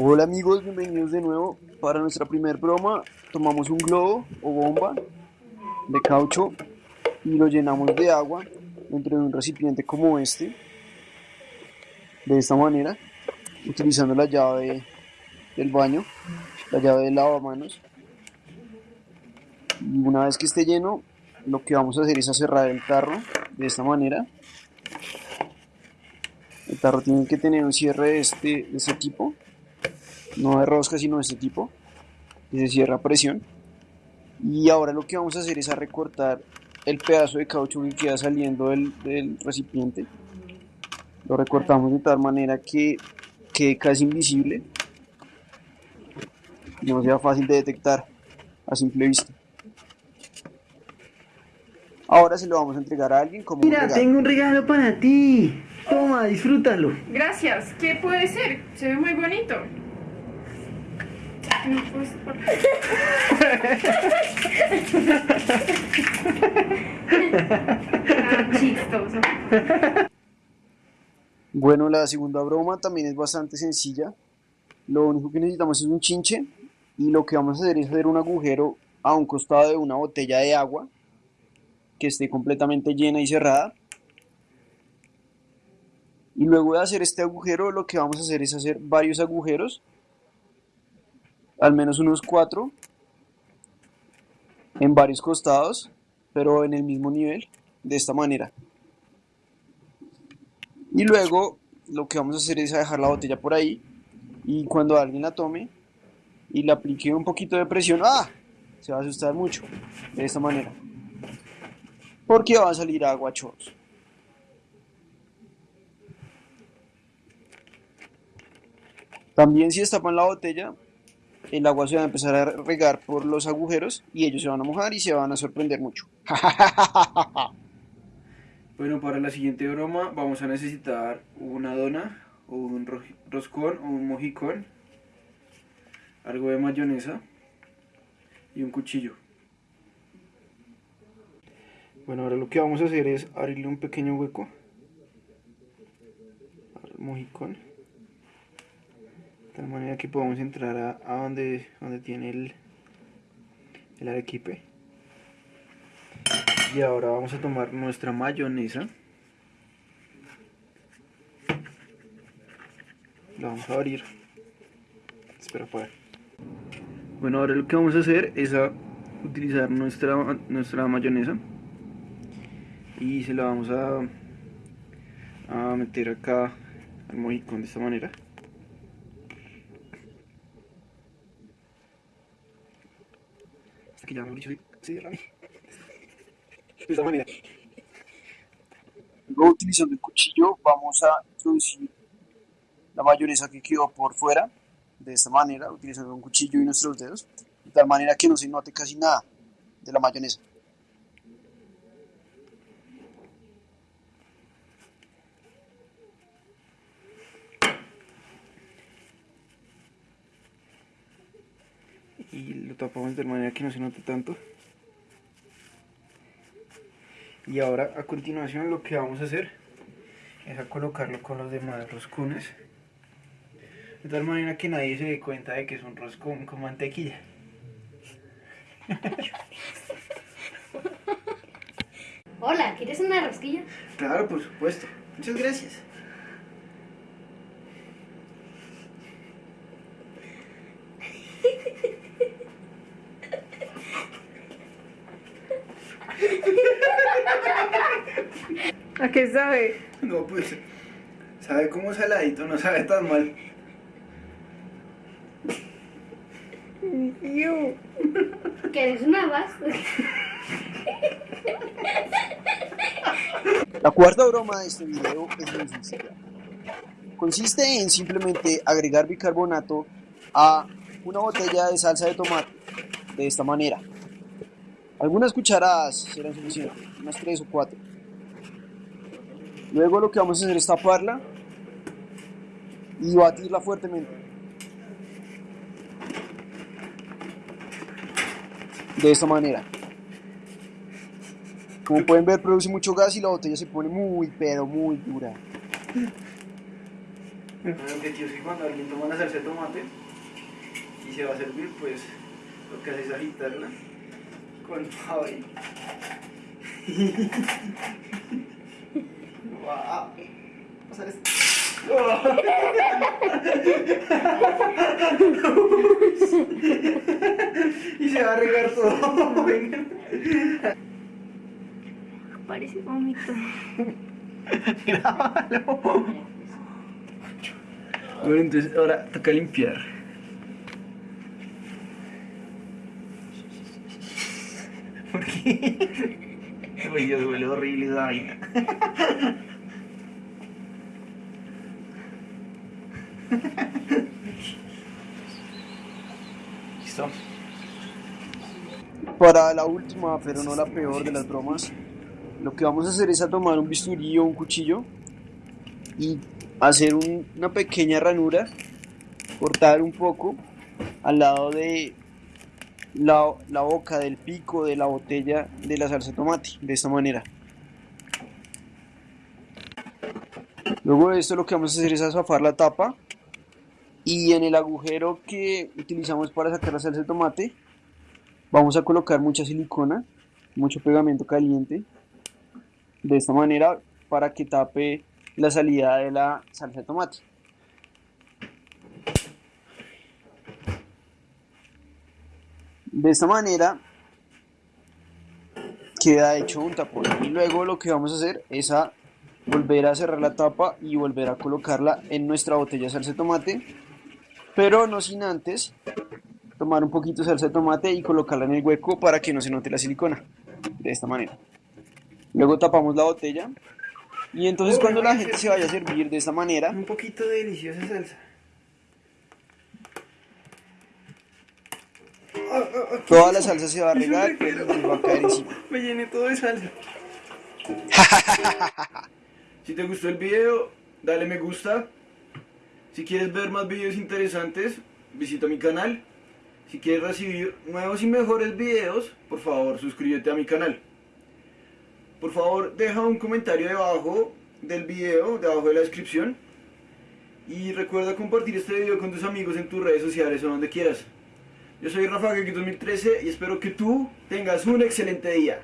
Hola amigos, bienvenidos de nuevo. Para nuestra primer broma tomamos un globo o bomba de caucho y lo llenamos de agua dentro de un recipiente como este, de esta manera, utilizando la llave del baño, la llave del lavamanos. Y una vez que esté lleno, lo que vamos a hacer es a cerrar el tarro de esta manera. El tarro tiene que tener un cierre de este, de este tipo no de rosca sino de este tipo que se cierra a presión y ahora lo que vamos a hacer es a recortar el pedazo de caucho que queda saliendo del, recipiente lo recortamos de tal manera que quede casi invisible y no sea fácil de detectar a simple vista ahora se lo vamos a entregar a alguien como Mira, tengo un regalo para ti. Toma, disfrútalo. Gracias. ¿Qué puede ser? Se ve muy bonito. Bueno, la segunda broma también es bastante sencilla. Lo único que necesitamos es un chinche y lo que vamos a hacer es hacer un agujero a un costado de una botella de agua que esté completamente llena y cerrada. Y luego de hacer este agujero lo que vamos a hacer es hacer varios agujeros al menos unos cuatro en varios costados, pero en el mismo nivel, de esta manera. Y luego lo que vamos a hacer es dejar la botella por ahí y cuando alguien la tome y le aplique un poquito de presión, ¡ah! Se va a asustar mucho, de esta manera. Porque va a salir agua chorros. También si destapan la botella, el agua se va a empezar a regar por los agujeros y ellos se van a mojar y se van a sorprender mucho. bueno, para la siguiente broma vamos a necesitar una dona un roscón o un mojicón, algo de mayonesa y un cuchillo. Bueno, ahora lo que vamos a hacer es abrirle un pequeño hueco al mojicón de manera que podamos entrar a, donde, donde tiene el, el arequipe. Y ahora vamos a tomar nuestra mayonesa. La vamos a abrir. Espera poder bueno ahora lo que vamos a hacer es a utilizar nuestra, nuestra mayonesa. Y se la vamos a, a meter acá al mojicón de esta manera que ya Mauricio se derrame. De esta manera. Luego utilizando el cuchillo vamos a introducir la mayonesa que quedó por fuera, de esta manera, utilizando un cuchillo y nuestros dedos, de tal manera que no se note casi nada de la mayonesa. Y lo tapamos de manera que no se note tanto y ahora a continuación lo que vamos a hacer es a colocarlo con los demás roscones de tal manera que nadie se dé cuenta de que es un roscón con mantequilla Hola, ¿quieres una rosquilla? Claro, por supuesto. Muchas gracias. ¿A qué sabe? No, pues, sabe como saladito, no sabe tan mal. You. ¿Quieres una más? La cuarta broma de este video es muy sencilla. Consiste en simplemente agregar bicarbonato a una botella de salsa de tomate de esta manera. Algunas cucharadas serán suficientes, unas tres o cuatro. Luego lo que vamos a hacer es taparla y batirla fuertemente. De esta manera. Como pueden ver produce mucho gas y la botella se pone muy pero muy dura. El objetivo es que cuando alguien toma la salsa de tomate y se va a servir, pues lo que hace es agitarla con Javi. ¡Wow! Pasar esto. y se va a regar todo. Parece vómito. Grábalo. Bueno, entonces ahora toca limpiar. ¿Por qué? Uy, Dios, huele horrible esa vaina. Listo. Para la última, pero no la peor de las bromas, lo que vamos a hacer es a tomar un bisturí o un cuchillo y hacer un- una pequeña ranura, cortar un poco al lado de la, la boca del pico de la botella de la salsa de tomate, de esta manera. Luego de esto lo que vamos a hacer es azafar la tapa y en el agujero que utilizamos para sacar la salsa de tomate vamos a colocar mucha silicona, mucho pegamento caliente, de esta manera para que tape la salida de la salsa de tomate. De esta manera queda hecho un tapón y luego lo que vamos a hacer es a volver a cerrar la tapa y volver a colocarla en nuestra botella de salsa de tomate, pero no sin antes tomar un poquito de salsa de tomate y colocarla en el hueco para que no se note la silicona, de esta manera. Luego tapamos la botella y entonces cuando la gente se vaya a servir de esta manera, Un poquito de deliciosa salsa. Toda la salsa se va a regar y nos va a caer encima. Me llené todo de salsa. si te gustó el video, dale me gusta. Si quieres ver más videos interesantes, visita mi canal. Si quieres recibir nuevos y mejores videos, por favor suscríbete a mi canal. Por favor, deja un comentario debajo del video, debajo de la descripción. Y recuerda compartir este video con tus amigos en tus redes sociales o donde quieras. Yo soy Rafa Gaki 2013 y espero que tú tengas un excelente día.